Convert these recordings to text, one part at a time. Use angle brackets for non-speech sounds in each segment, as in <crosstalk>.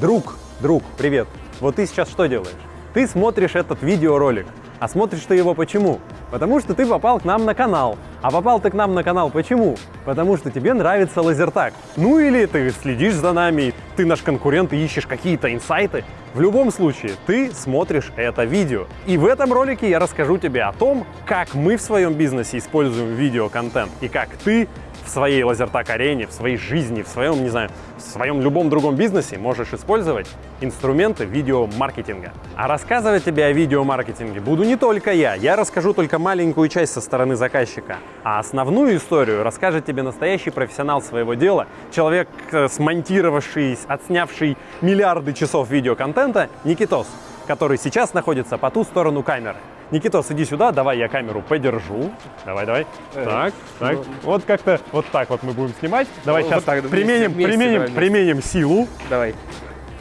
Друг, друг, привет. Вот ты сейчас что делаешь? Ты смотришь этот видеоролик. А смотришь ты его почему? Потому что ты попал к нам на канал. А попал ты к нам на канал почему? Потому что тебе нравится лазертаг. Ну или ты следишь за нами, ты наш конкурент и ищешь какие-то инсайты. В любом случае, ты смотришь это видео. И в этом ролике я расскажу тебе о том, как мы в своем бизнесе используем видеоконтент и как ты в своей лазертак-арене, в своей жизни, в своем, не знаю, в своем любом другом бизнесе можешь использовать инструменты видеомаркетинга. А рассказывать тебе о видеомаркетинге буду не только я. Я расскажу только маленькую часть со стороны заказчика. А основную историю расскажет тебе настоящий профессионал своего дела, человек, э, смонтировавший, отснявший миллиарды часов видеоконтента, Никитос, который сейчас находится по ту сторону камеры. Никитос, иди сюда, давай я камеру подержу. Давай, давай. Э, так, так. ну. Вот как-то вот так вот мы будем снимать. Давай Вот сейчас так, применим, вместе, применим, давай вместе. применим силу. Давай.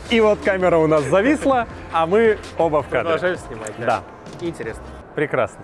И вот камера у нас зависла, а мы оба в кадре. Продолжаешь снимать? Да. Интересно. Прекрасно.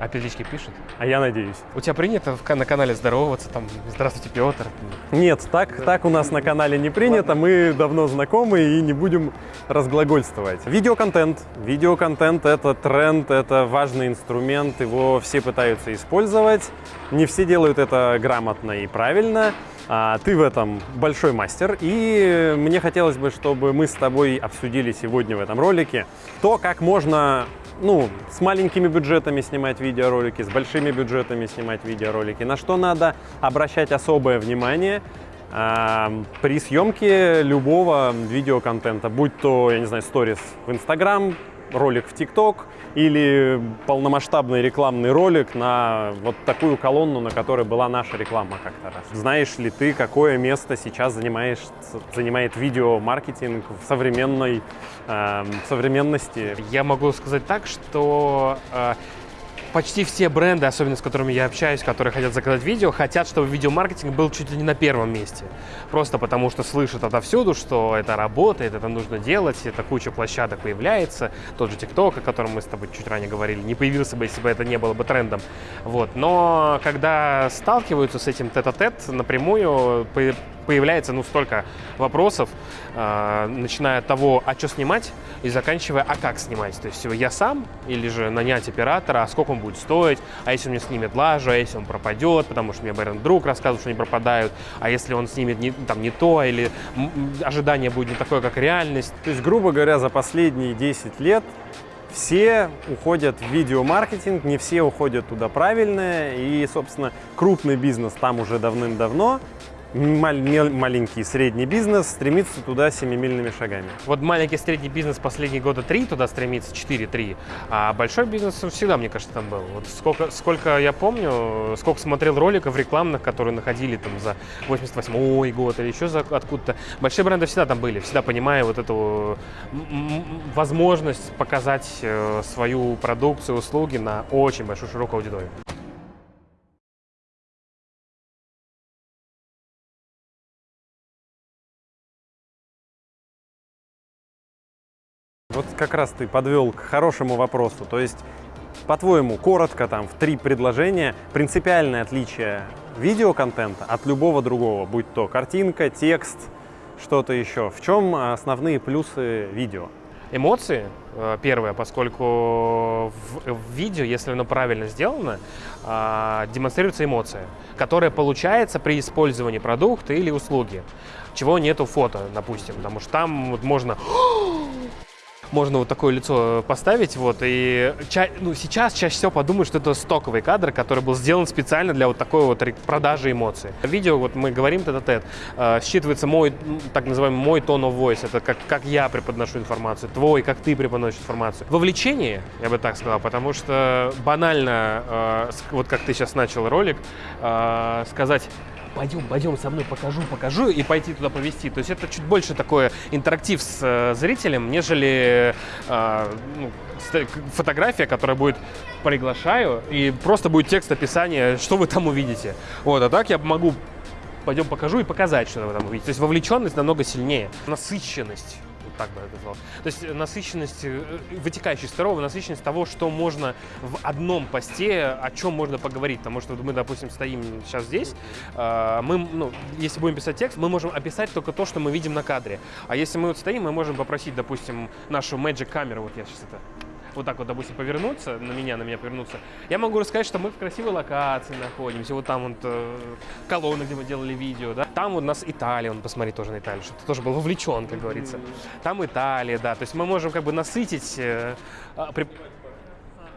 А периодически пишет? А я надеюсь. У тебя принято на канале здороваться, там, здравствуйте, Петр. Нет, так, так у нас на канале не принято, мы давно знакомы и не будем разглагольствовать. Видеоконтент. Видеоконтент — это тренд, это важный инструмент, его все пытаются использовать. Не все делают это грамотно и правильно. А ты в этом большой мастер, и мне хотелось бы, чтобы мы с тобой обсудили сегодня в этом ролике то, как можно ну, с маленькими бюджетами снимать видеоролики, с большими бюджетами снимать видеоролики, на что надо обращать особое внимание а, при съемке любого видеоконтента, будь то, я не знаю, сторис в Инстаграм, ролик в ТикТок или полномасштабный рекламный ролик на вот такую колонну, на которой была наша реклама как-то раз. Знаешь ли ты, какое место сейчас занимаешь, занимает видеомаркетинг в современной э, современности? Я могу сказать так, что э, почти все бренды, особенно с которыми я общаюсь, которые хотят заказать видео, хотят, чтобы видеомаркетинг был чуть ли не на первом месте. Просто потому что слышат отовсюду, что это работает, это нужно делать, это куча площадок появляется. Тот же ТикТок, о котором мы с тобой чуть ранее говорили, не появился бы, если бы это не было бы трендом. Вот. Но когда сталкиваются с этим тет-а-тет напрямую, по- появляется ну столько вопросов, э, начиная от того, а что снимать, и заканчивая, а как снимать. То есть я сам или же нанять оператора, а сколько он будет стоить, а если он мне снимет лажу, а если он пропадет, потому что мне Бэрон друг рассказывал, что они пропадают, а если он снимет не, там, не то, или ожидание будет не такое, как реальность. То есть, грубо говоря, за последние 10 лет все уходят в видеомаркетинг, не все уходят туда правильно, и, собственно, крупный бизнес там уже давным-давно, маленький средний бизнес стремится туда семимильными шагами. Вот маленький средний бизнес последние года три туда стремится, 4-3, а большой бизнес всегда, мне кажется, там был. Вот сколько, сколько я помню, сколько смотрел роликов рекламных, которые находили там за 88 год или еще за откуда-то. Большие бренды всегда там были, всегда понимая вот эту возможность показать э, свою продукцию, услуги на очень большую широкую аудиторию. Вот как раз ты подвел к хорошему вопросу. То есть, по-твоему, коротко там в три предложения, принципиальное отличие видеоконтента от любого другого, будь то картинка, текст, что-то еще. В чем основные плюсы видео? Эмоции, э, первое, поскольку в, в видео, если оно правильно сделано, а, демонстрируется эмоция, которая получается при использовании продукта или услуги, чего нету фото, допустим, потому что там вот можно можно вот такое лицо поставить, вот, и ча- ну, сейчас чаще всего подумают, что это стоковый кадр, который был сделан специально для вот такой вот продажи эмоций. Видео, вот мы говорим тет-а-тет, э, считывается мой, так называемый мой tone of voice, это как, как я преподношу информацию, твой, как ты преподносишь информацию. Вовлечение, я бы так сказал, потому что банально, э, вот как ты сейчас начал ролик, э, сказать пойдем, пойдем со мной, покажу, покажу, и пойти туда повести. То есть это чуть больше такое интерактив с э, зрителем, нежели э, ну, фотография, которая будет приглашаю, и просто будет текст описания, что вы там увидите. Вот, а так я могу пойдем покажу и показать, что вы там увидите. То есть вовлеченность намного сильнее. Насыщенность так бы это назвал. То есть насыщенность, э, вытекающая из второго, насыщенность того, что можно в одном посте, о чем можно поговорить. Потому что мы, допустим, стоим сейчас здесь, э, мы, ну, если будем писать текст, мы можем описать только то, что мы видим на кадре. А если мы вот стоим, мы можем попросить, допустим, нашу Magic камеру, вот я сейчас это вот так вот, допустим, повернуться, на меня, на меня повернуться, я могу рассказать, что мы в красивой локации находимся, вот там вот э, колонна, где мы делали видео, да, там вот у нас Италия, он посмотри тоже на Италию, что ты тоже был вовлечен, как говорится, там Италия, да, то есть мы можем как бы насытить э, а, при...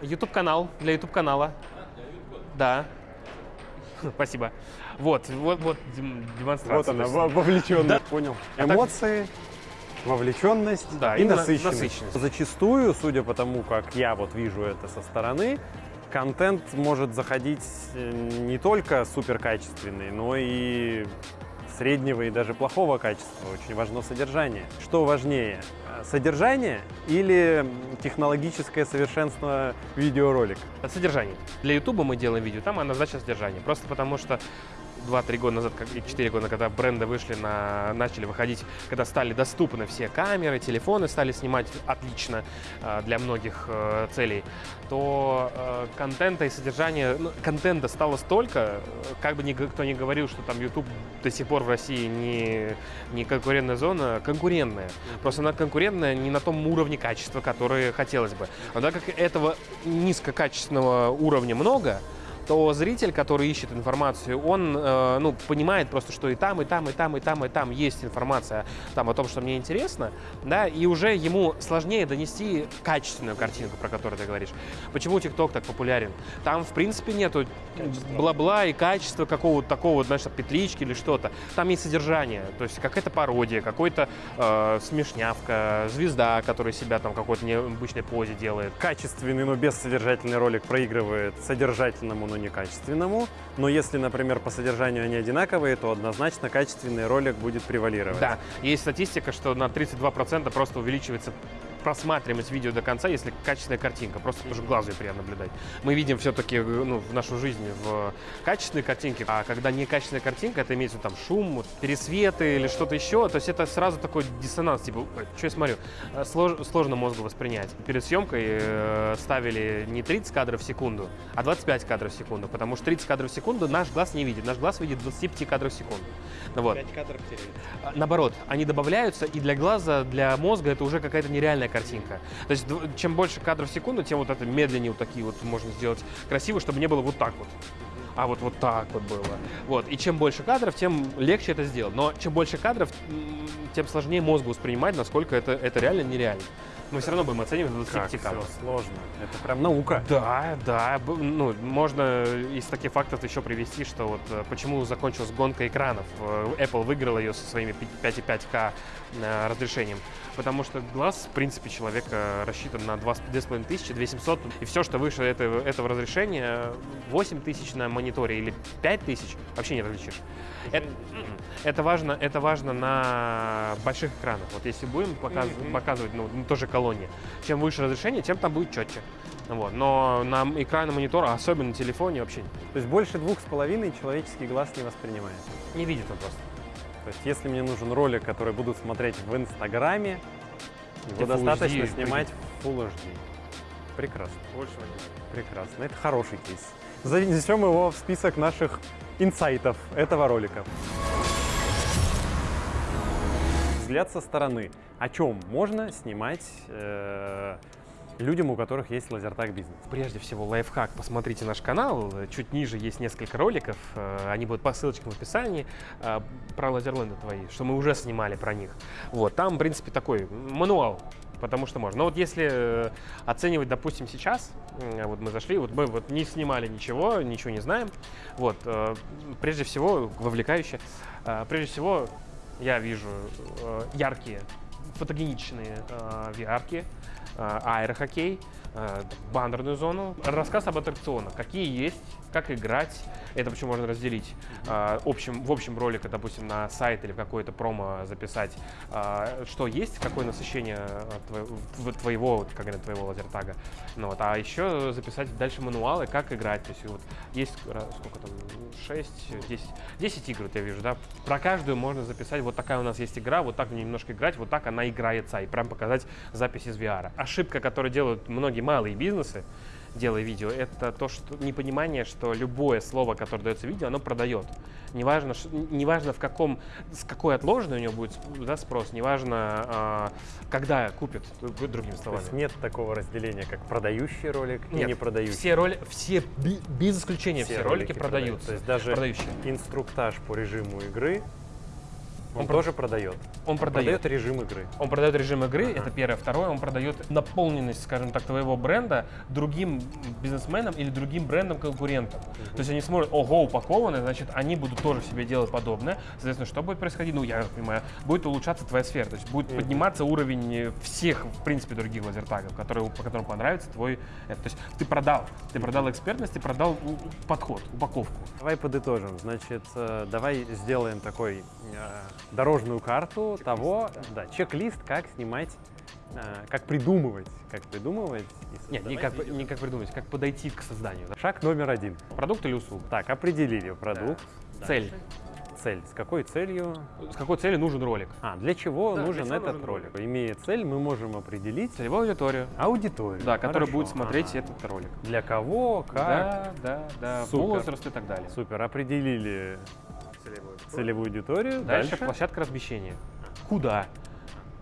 YouTube-канал, для YouTube-канала, да, <laughs> спасибо. Вот, вот, вот дем- демонстрация. Вот она, То есть- во- вовлеченность. Да. Понял. А так- Эмоции, вовлеченность Да, и насыщенность. насыщенность. Зачастую, судя по тому, как я вот вижу это со стороны, контент может заходить э, не только суперкачественный, но и среднего и даже плохого качества. Очень важно содержание. Что важнее, э, содержание или технологическое совершенство видеоролика? От содержания. Для YouTube мы делаем видео, там однозначно содержание. Просто потому что 2-3 года назад, как- или 4 года, когда бренды вышли на, начали выходить, когда стали доступны все камеры, телефоны стали снимать отлично э, для многих э, целей, то э, контента и содержания, ну, контента стало столько, как бы никто не говорил, что там YouTube до сих пор в России не, не конкурентная зона, конкурентная. Просто она конкурентная не на том уровне качества, который хотелось бы. Но так как этого низкокачественного уровня много, то зритель, который ищет информацию, он э, ну, понимает просто, что и там, и там, и там, и там, и там есть информация там, о том, что мне интересно, да, и уже ему сложнее донести качественную картинку, про которую ты говоришь. Почему TikTok так популярен? Там, в принципе, нету бла-бла и качества какого-то такого, знаешь, петлички или что-то. Там есть содержание, то есть какая-то пародия, какой-то э, смешнявка, звезда, которая себя там в какой-то необычной позе делает. качественный, но бессодержательный ролик проигрывает содержательному, но некачественному. Но если, например, по содержанию они одинаковые, то однозначно качественный ролик будет превалировать. Да, есть статистика, что на 32% просто увеличивается просматриваемость видео до конца, если качественная картинка, просто потому что глазу ее приятно наблюдать. Мы видим все-таки ну, в нашу жизнь в качественной картинке, а когда некачественная картинка, это имеется там шум, пересветы или что-то еще, то есть это сразу такой диссонанс, типа, что я смотрю, Э, слож- сложно мозгу воспринять. Перед съемкой э, ставили не 30 кадров в секунду, а 25 кадров в секунду, потому что 30 кадров в секунду наш глаз не видит, наш глаз видит 25 кадров в секунду. Ну Вот. кадров теряется. А, Наоборот, они добавляются, и для глаза, для мозга это уже какая-то нереальная картинка. То есть чем больше кадров в секунду, тем вот это медленнее вот такие вот можно сделать красиво, чтобы не было вот так вот. А вот вот так вот было. Вот. И чем больше кадров, тем легче это сделать. Но чем больше кадров, тем сложнее мозгу воспринимать, насколько это, это реально нереально. Мы все равно будем оценивать до 25 Как всё сложно. Это прям наука. Да, да. Ну, можно из таких фактов еще привести, что вот э, почему закончилась гонка экранов. Э, Apple выиграла ее со своими пи- 5,5К э, разрешением. Потому что глаз, в принципе, человека рассчитан на 2500, 2700. И все, что выше этого, этого разрешения, 8000 на мониторе или 5000, вообще не различишь. Это, это важно, это важно на больших экранах. Вот если будем показ- показывать, ну, на той же колонне, чем выше разрешение, тем там будет четче. Вот. Но на экране монитора, особенно на телефоне, вообще То есть больше двух с половиной человеческий глаз не воспринимает. не видит он просто. То есть если мне нужен ролик, который будут смотреть в Инстаграме, его Где Full достаточно HD, снимать в Full HD. Прекрасно, Больше прекрасно. Это хороший кейс. Занесем его в список наших инсайтов этого ролика. Взгляд со стороны. О чем можно снимать э, людям, у которых есть лазертаг бизнес? Прежде всего, лайфхак. Посмотрите наш канал. Чуть ниже есть несколько роликов. э, Они будут по ссылочкам в описании э, про лазерленды твои, что мы уже снимали про них. Вот, там, в принципе, такой мануал потому что можно. Но вот если э, оценивать, допустим, сейчас, вот мы зашли, вот мы вот не снимали ничего, ничего не знаем, вот, прежде всего, вовлекающе, прежде всего, я вижу э, яркие, фотогеничные э, VR-ки, аэрохоккей, э, бандерную зону, рассказ об аттракционах, какие есть, как играть. Это почему можно разделить э, общем, в общем ролике, допустим, на сайт или в какое-то промо записать, что есть, какое насыщение твоего, как говорят, твоего лазертага. Ну, вот, а еще записать дальше мануалы, как играть. То есть вот есть сколько там, 6, 10, 10 игр, я вижу, да. Про каждую можно записать, вот такая у нас есть игра, вот так немножко играть, вот так она играется, и прям показать запись из VR. Ошибка, которую делают многие малые бизнесы, делая видео, это то, что непонимание, что любое слово, которое дается видео, оно продает. Неважно, неважно в каком, с какой отложенной у него будет да, спрос, неважно, э, когда купят, другими словами. То есть нет такого разделения, как продающий ролик нет, и не продающий? все роли, все, без исключения, все, все ролики, ролики продаются. То есть даже продающие. инструктаж по режиму игры он, он тоже продает. Он продает. продает режим игры. Он продает режим игры, ага. это первое. Второе, он продает наполненность, скажем так, твоего бренда другим бизнесменам или другим брендам-конкурентам. Угу. То есть они смотрят, ого, упакованы, значит, они будут тоже себе делать подобное. Соответственно, что будет происходить? Ну, я понимаю, будет улучшаться твоя сфера. То есть будет угу. подниматься уровень всех, в принципе, других лазертагов, которые, по которым понравится твой... Это. То есть ты продал. Ты продал экспертность, ты продал подход, упаковку. Давай подытожим. Значит, э, давай сделаем такой э, дорожную карту того, да, чек-лист, как снимать э, как придумывать, как придумывать. Нет, не как, не как придумать, как подойти к созданию. Да? Шаг номер один. Продукт или услуга? Так, определили продукт. Да. Цель. Цель. С какой целью? С какой целью нужен ролик? А, для чего да, нужен для чего этот нужен ролик? ролик? Имея цель, мы можем определить... Целевую аудиторию. Аудиторию. Да, которая будет смотреть ага. этот ролик. Для кого, как. Да, да, да, Супер. возраст и так далее. Супер, определили целевую аудиторию. Целевую аудиторию. Дальше, Дальше площадка размещения. Куда?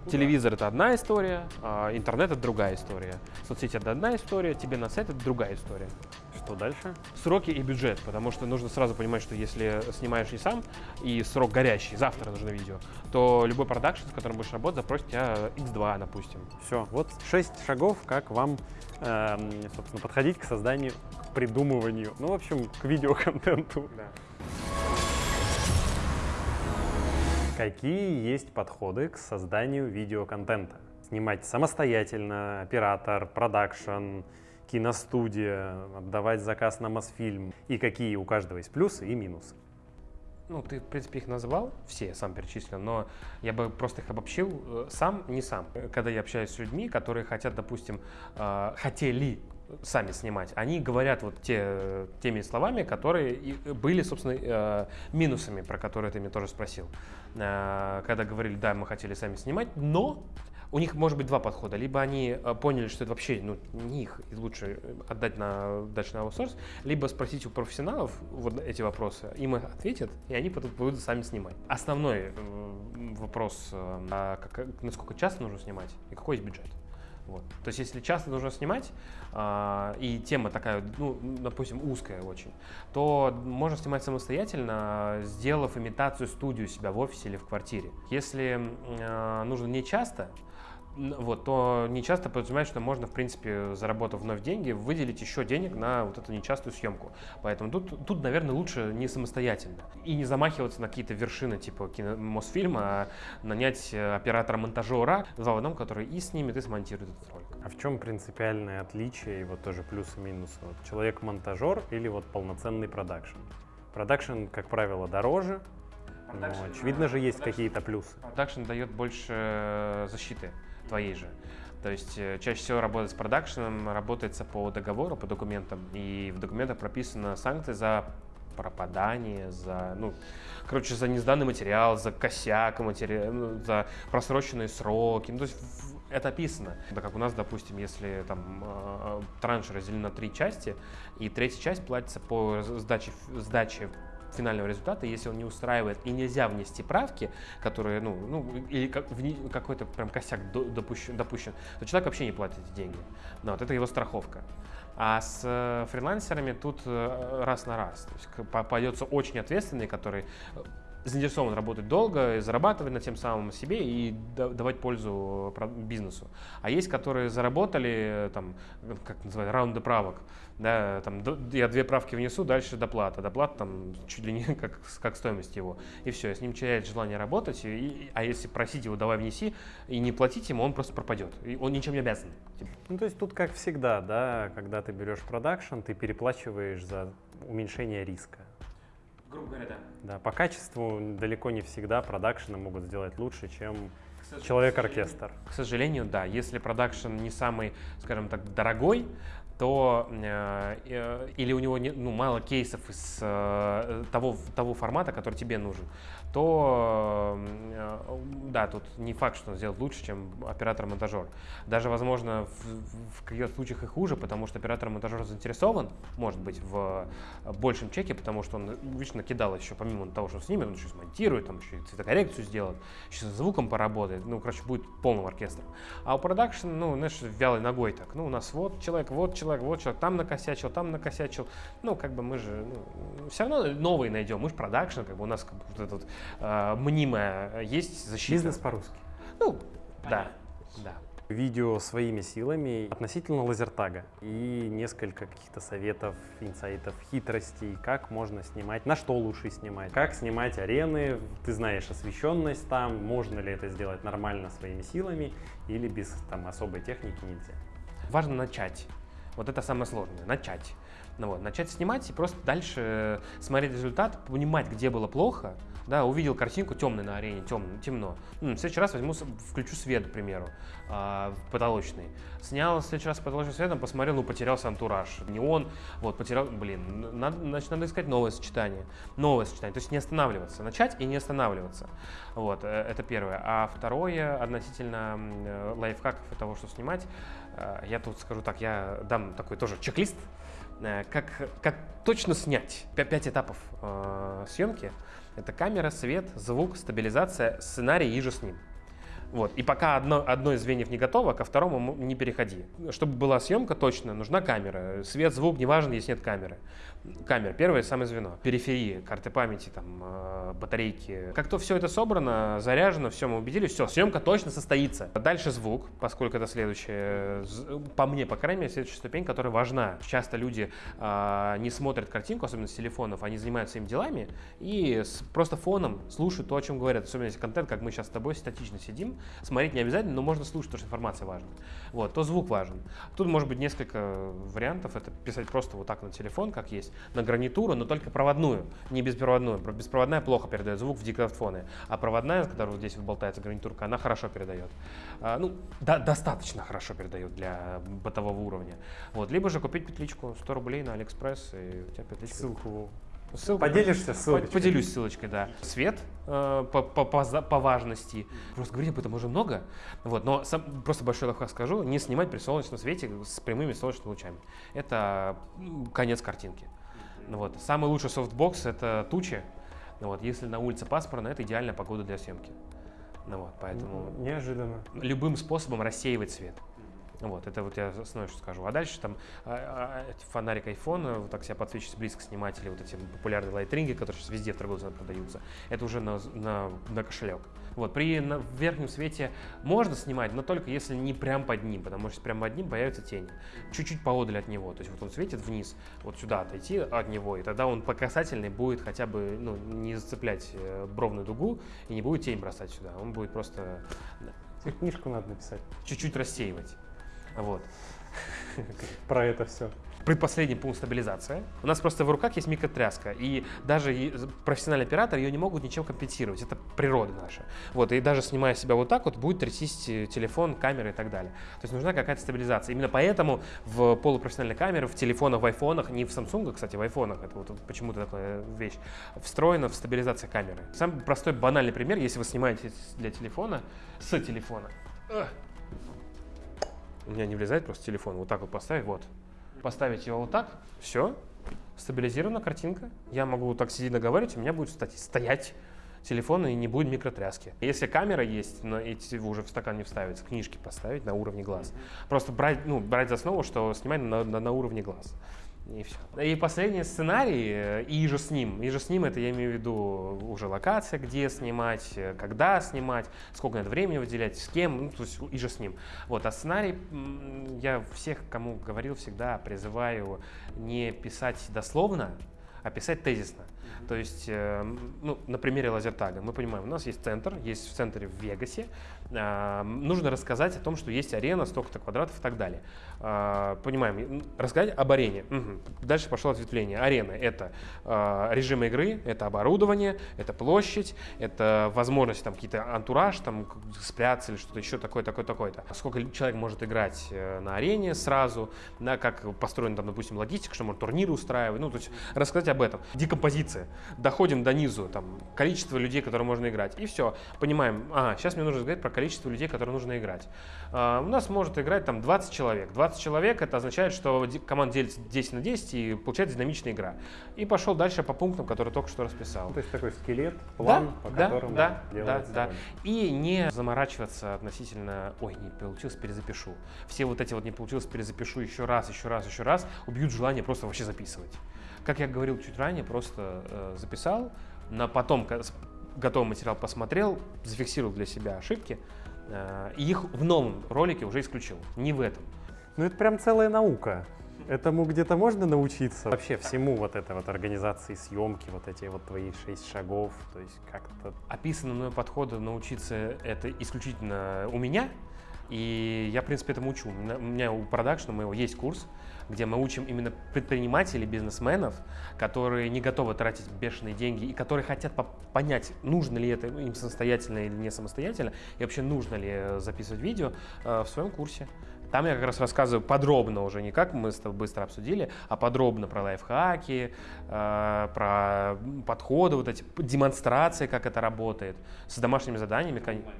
Куда? Телевизор это одна история, а интернет это другая история. Соцсети это одна история, тебе на сайт это другая история. Что дальше? Сроки и бюджет, потому что нужно сразу понимать, что если снимаешь не сам, и срок горящий, завтра нужно видео, то любой продакшн, с которым будешь работать, запросит тебя x2, допустим. Все, вот шесть шагов, как вам, э, собственно, подходить к созданию, к придумыванию, ну, в общем, к видеоконтенту. Да. Какие есть подходы к созданию видеоконтента? Снимать самостоятельно, оператор, продакшн, киностудия, отдавать заказ на Мосфильм. И какие у каждого есть плюсы и минусы? Ну, ты, в принципе, их назвал, все я сам перечислил, но я бы просто их обобщил э, сам, не сам. Когда я общаюсь с людьми, которые хотят, допустим, э, хотели сами снимать, они говорят вот те, теми словами, которые были, собственно, э, минусами, про которые ты меня тоже спросил. Э, когда говорили, да, мы хотели сами снимать, но у них может быть два подхода. Либо они э, поняли, что это вообще ну, не их, и лучше отдать на, дальше на аутсорс, либо спросить у профессионалов вот эти вопросы, им ответят, и они потом будут сами снимать. Основной вопрос, а как, насколько часто нужно снимать и какой есть бюджет. Вот. То есть, если часто нужно снимать, э, и тема такая, ну, допустим, узкая очень, то можно снимать самостоятельно, сделав имитацию студию себя в офисе или в квартире. Если э, нужно не часто, вот, то нечасто подразумевает, что можно, в принципе, заработав вновь деньги, выделить еще денег на вот эту нечастую съемку. Поэтому тут, тут наверное, лучше не самостоятельно. И не замахиваться на какие-то вершины типа кино, Мосфильма, а нанять э, оператора-монтажера, в одном, который и снимет, и смонтирует этот ролик. А в чем принципиальное отличие и вот тоже плюсы и минусы? Вот человек-монтажер или вот полноценный продакшн? Продакшн, как правило, дороже, но очевидно же есть какие-то плюсы. Продакшн дает больше э, защиты твоей же. То есть э, чаще всего работать с продакшеном работается по договору, по документам, и в документах прописаны санкции за пропадание, за, ну, короче, за несданный материал, за косяк материал, ну, за просроченные сроки. Ну, то есть это описано. Да, как у нас, допустим, если там э, транш разделен на три части, и третья часть платится по сдаче, сдаче финального результата, если он не устраивает и нельзя внести правки, которые, ну, ну или как, какой-то прям косяк допущен, допущен, то человек вообще не платит эти деньги. Но вот это его страховка. А с э, фрилансерами тут э, раз на раз. То есть попадется очень ответственный, который заинтересован работать долго, зарабатывать на тем самым себе и давать пользу бизнесу. А есть, которые заработали, там, как называют, раунды правок. Да, там, я две правки внесу, дальше доплата. Доплата там чуть ли не <laughs> как, как стоимость его. И все, с ним теряет желание работать. И, а если просить его, давай внеси, и не платить ему, он просто пропадет. И он ничем не обязан. Ну, то есть тут как всегда, да, когда ты берешь продакшн, ты переплачиваешь за уменьшение риска. Грубо говоря, да. Да, по качеству далеко не всегда продакшены могут сделать лучше, чем человек-оркестр. К сожалению, да. Если продакшн не самый, скажем так, дорогой, то э, э, или у него не, ну, мало кейсов из э, того, того формата, который тебе нужен, то э, да, тут не факт, что он сделает лучше, чем оператор-монтажер. Даже, возможно, в, в каких-то случаях и хуже, потому что оператор-монтажер заинтересован, может быть, в большем чеке, потому что он вечно кидал еще, помимо того, что снимет, он еще смонтирует, там еще и цветокоррекцию сделает, еще со звуком поработает, ну, короче, будет полным оркестром. А у продакшн, ну, знаешь, вялой ногой так, ну, у нас вот человек, вот человек, вот человек там накосячил, там накосячил. Ну, как бы мы же ну, все равно новые найдем. Мы же продакшн, как бы у нас как бы, вот это вот, э, мнимое есть защита. Бизнес по-русски. Ну, да, да видео своими силами относительно лазертага и несколько каких-то советов, инсайтов, хитростей, как можно снимать, на что лучше снимать, как снимать арены, ты знаешь освещенность там, можно ли это сделать нормально своими силами или без там особой техники нельзя. Важно начать. Вот это самое сложное, начать. Ну, вот, начать снимать и просто дальше смотреть результат, понимать, где было плохо, да, увидел картинку темной на арене, темно, темно. Ну, в следующий раз возьму, включу свет, к примеру, э, потолочный. Снял в следующий раз потолочным светом, посмотрел, ну, потерялся антураж. Не он, вот, потерял, блин, надо, значит, надо искать новое сочетание. Новое сочетание, то есть не останавливаться, начать и не останавливаться. Вот, э, это первое. А второе, относительно э, лайфхаков и того, что снимать, э, я тут скажу так, я дам такой тоже чек-лист, как, как точно снять. Пять этапов э, съемки. Это камера, свет, звук, стабилизация, сценарий и же с ним. Вот. И пока одно, одно из звеньев не готово, ко второму не переходи. Чтобы была съемка точно, нужна камера. Свет, звук, неважно, если нет камеры. Камера, первое самое звено. Периферии, карты памяти, там, э, батарейки. Как то все это собрано, заряжено, все, мы убедились, все, съемка точно состоится. Дальше звук, поскольку это следующее, по мне, по крайней мере, следующая ступень, которая важна. Часто люди э, не смотрят картинку, особенно с телефонов, они занимаются своими делами и с, просто фоном слушают то, о чем говорят. Особенно если контент, как мы сейчас с тобой статично сидим, Смотреть не обязательно, но можно слушать, потому что информация важна. Вот, то звук важен. Тут может быть несколько вариантов. Это писать просто вот так на телефон, как есть, на гарнитуру, но только проводную, не беспроводную. Беспроводная плохо передает звук в диктофоны, а проводная, которая вот здесь вот болтается гарнитурка, она хорошо передает. А, ну, до, достаточно хорошо передает для бытового уровня. Вот, либо же купить петличку 100 рублей на Алиэкспресс, и у тебя петличка. Ссылку Ссылку, Поделишься ссылочкой? Поделюсь ссылочкой, да. Свет э, по, по, по, по важности. Просто говорить об этом уже много. Вот, но сам, просто большой лайфхак скажу. Не снимать при солнечном свете с прямыми солнечными лучами. Это конец картинки. Вот. Самый лучший софтбокс – это тучи. Вот. Если на улице пасмурно, это идеальная погода для съемки. Ну, вот, поэтому Неожиданно. Любым способом рассеивать свет. Вот, это вот я основное, что скажу. А дальше там а, а, фонарик iPhone, вот так себя подсвечивать близко снимать, или вот эти популярные лайтринги, которые сейчас везде в центрах продаются, это уже на, на, на кошелек. Вот, при на, верхнем свете можно снимать, но только если не прям под ним, потому что прям под ним появится тень. Чуть-чуть поодаль от него, то есть вот он светит вниз, вот сюда отойти от него, и тогда он по касательной будет хотя бы ну, не зацеплять э, бровную дугу и не будет тень бросать сюда, он будет просто... Книжку надо написать. Чуть-чуть рассеивать. Вот. <laughs> Про это все. Предпоследний пункт стабилизация. У нас просто в руках есть микротряска, и даже профессиональный оператор ее не могут ничем компенсировать. Это природа наша. Вот, и даже снимая себя вот так вот, будет трястись телефон, камера и так далее. То есть нужна какая-то стабилизация. Именно поэтому в полупрофессиональной камере, в телефонах, в айфонах, не в Samsung, кстати, в айфонах, это вот почему-то такая вещь, встроена в стабилизация камеры. Самый простой банальный пример, если вы снимаете для телефона, с телефона, у меня не влезает просто телефон, вот так вот поставить, вот. Поставить его вот так, все, стабилизирована картинка. Я могу так сидеть наговаривать, у меня будет стоять телефон и не будет микротряски. Если камера есть, но эти уже в стакан не вставится, книжки поставить на уровне глаз. Просто брать, ну, брать за основу, что снимать на, на, на уровне глаз. И все. И последний сценарий, э, и же с ним. И же с ним это я имею в виду уже локация, где снимать, э, когда снимать, сколько надо времени выделять, с кем, ну, то есть и же с ним. Вот, а сценарий я всех, кому говорил, всегда призываю не писать дословно, описать тезисно. Mm-hmm. То есть, э, ну, на примере лазертага мы понимаем, у нас есть центр, есть в центре в Вегасе, э, нужно рассказать о том, что есть арена, столько-то квадратов и так далее. Э, понимаем, рассказать об арене. Угу. Дальше пошло ответвление. Арена — это э, режим игры, это оборудование, это площадь, это возможность там какие-то антураж, там спрятаться или что-то еще такое, такое, такое-то. Сколько человек может играть э, на арене сразу, да, как построена там, допустим, логистика, что можно турниры устраивать, ну, то есть рассказать об этом. Декомпозиция. Доходим до низу, там, количество людей, которые можно играть. И все. Понимаем, ага, сейчас мне нужно сказать про количество людей, которые нужно играть. А, у нас может играть там 20 человек. 20 человек, это означает, что команда делится 10 на 10 и получается динамичная игра. И пошел дальше по пунктам, которые только что расписал. Ну, то есть такой скелет, план, да, по да, которому да, да, да. И не заморачиваться относительно, ой, не получилось, перезапишу. Все вот эти вот не получилось, перезапишу еще раз, еще раз, еще раз, убьют желание просто вообще записывать. Как я говорил чуть ранее, просто э, записал, на потом готовый материал посмотрел, зафиксировал для себя ошибки, э, и их в новом ролике уже исключил, не в этом. Ну это прям целая наука. Этому где-то можно научиться? Вообще всему вот этой вот организации съемки, вот эти вот твои шесть шагов, то есть как-то... Описанному мной подходу научиться это исключительно у меня, и я, в принципе, этому учу. У меня у продакшна моего есть курс, где мы учим именно предпринимателей, бизнесменов, которые не готовы тратить бешеные деньги и которые хотят понять, нужно ли это им самостоятельно или не самостоятельно, и вообще нужно ли записывать видео э, в своем курсе. Там я как раз рассказываю подробно уже, не как мы с тобой быстро обсудили, а подробно про лайфхаки, э, про подходы, вот эти демонстрации, как это работает, с домашними заданиями. Конечно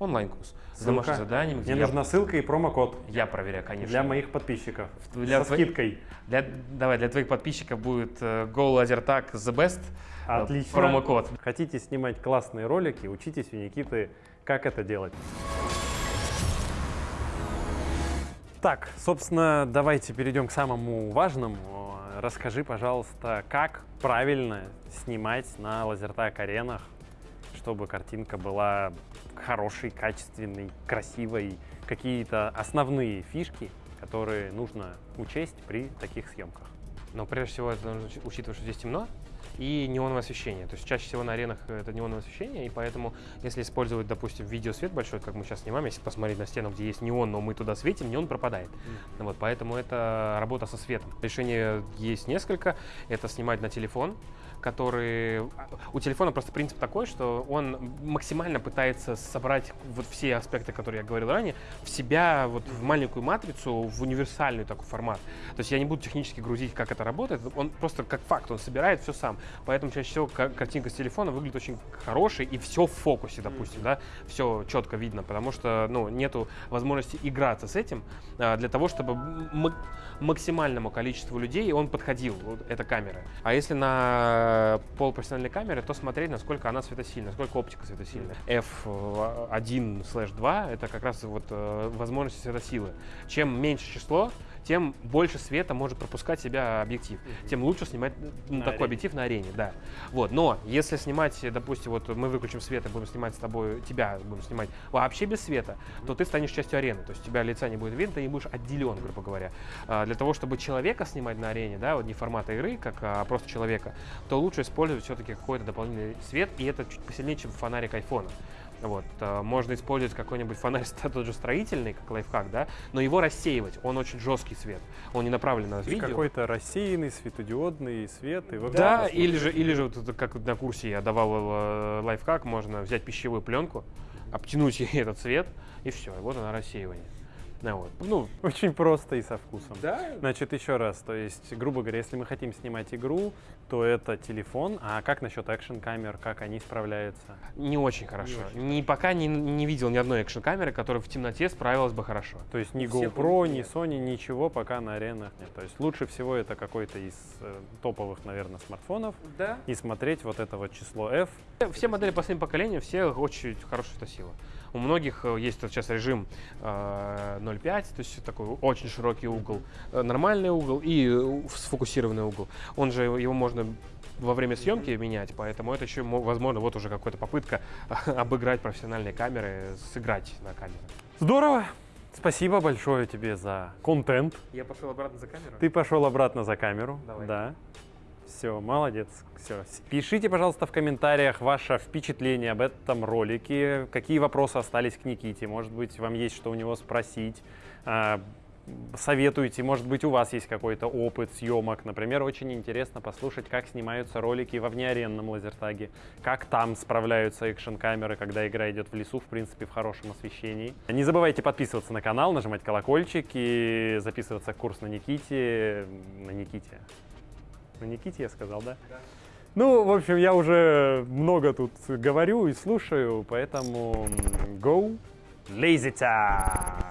онлайн-курс с домашними заданиями. Мне нужна ссылка и промокод. Я проверяю, конечно. Для моих подписчиков. Для Со твой... скидкой. Для, давай, для твоих подписчиков будет uh, Go Laser Tag The Best. Э, Отлично. Промокод. Хотите снимать классные ролики, учитесь у Никиты, как это делать. Так, собственно, давайте перейдем к самому важному. Расскажи, пожалуйста, как правильно снимать на лазертаг-аренах чтобы картинка была хорошей, качественной, красивой, какие-то основные фишки, которые нужно учесть при таких съемках. Но прежде всего это нужно учитывать, что здесь темно, и неоновое освещение. То есть чаще всего на аренах это неоновое освещение, и поэтому если использовать, допустим, видеосвет большой, как мы сейчас снимаем, если посмотреть на стену, где есть неон, но мы туда светим, неон пропадает. Mm. Вот, поэтому это работа со светом. Решение есть несколько. Это снимать на телефон, который... У телефона просто принцип такой, что он максимально пытается собрать вот все аспекты, которые я говорил ранее, в себя, вот в маленькую матрицу, в универсальный такой формат. То есть я не буду технически грузить, как это работает, он просто как факт, он собирает все сам. Поэтому чаще всего картинка с телефона выглядит очень хорошей, и все в фокусе, допустим, mm-hmm. да, все четко видно, потому что, ну, нету возможности играться с этим а, для того, чтобы максимальному количеству людей он подходил, вот эта камера. А если на полупрофессиональной камере, то смотреть, насколько она светосильна, насколько оптика светосильна. F1/2 это как раз вот э, возможность светосилы. Чем меньше число, тем больше света может пропускать себя объектив, mm-hmm. тем лучше снимать ну, такой арене. объектив на арене, да. Вот, но если снимать, допустим, вот мы выключим свет и будем снимать с тобой, тебя будем снимать вообще без света, mm-hmm. то ты станешь частью арены, то есть у тебя лица не будет видно, ты не будешь отделен, грубо говоря. А, для того, чтобы человека снимать на арене, да, вот не формата игры, как а просто человека, то лучше использовать все-таки какой-то дополнительный свет, и это чуть посильнее, чем фонарик айфона. Вот, э, можно использовать какой-нибудь фонарь <laughs> тот же строительный, как лайфхак, да, но его рассеивать, он очень жесткий свет, он не направлен на видео. Какой-то рассеянный светодиодный свет. И да, или же, или же вот, как на курсе я давал э, лайфхак, можно взять пищевую пленку, обтянуть <laughs> ей этот цвет, и все, и вот она рассеивание. Ну, вот. ну, очень просто и со вкусом. Да? Значит, еще раз, то есть, грубо говоря, если мы хотим снимать игру, то это телефон. А как насчет экшн-камер, как они справляются? Не очень хорошо. Не очень ни, пока не, не видел ни одной экшн-камеры, которая в темноте справилась бы хорошо. То есть ни GoPro, ни Sony, ничего пока на аренах нет. То есть лучше всего это какой-то из э, топовых, наверное, смартфонов. Да. И смотреть вот это вот число F. Все модели последнего поколения, все очень хорошая сила. У многих э, есть сейчас режим э, 0,5, то есть такой очень широкий угол, э, нормальный угол и э, сфокусированный угол. Он же его можно во время съемки менять, поэтому это еще, мо- возможно, вот уже какая-то попытка <laughs> обыграть профессиональные камеры, сыграть на камеры. Здорово! Спасибо большое тебе за контент. Я пошел обратно за камеру. Ты пошел обратно за камеру. Давай. Да. Все, молодец. Все. Пишите, пожалуйста, в комментариях ваше впечатление об этом ролике. Какие вопросы остались к Никите? Может быть, вам есть что у него спросить. А, Советуйте, может быть, у вас есть какой-то опыт съемок. Например, очень интересно послушать, как снимаются ролики во внеаренном лазертаге, как там справляются экшн-камеры, когда игра идет в лесу, в принципе, в хорошем освещении. Не забывайте подписываться на канал, нажимать колокольчик и записываться в курс на Никите. На Никите. На Никите я сказал, да? Ну, в общем, я уже много тут говорю и слушаю, поэтому go lazy time!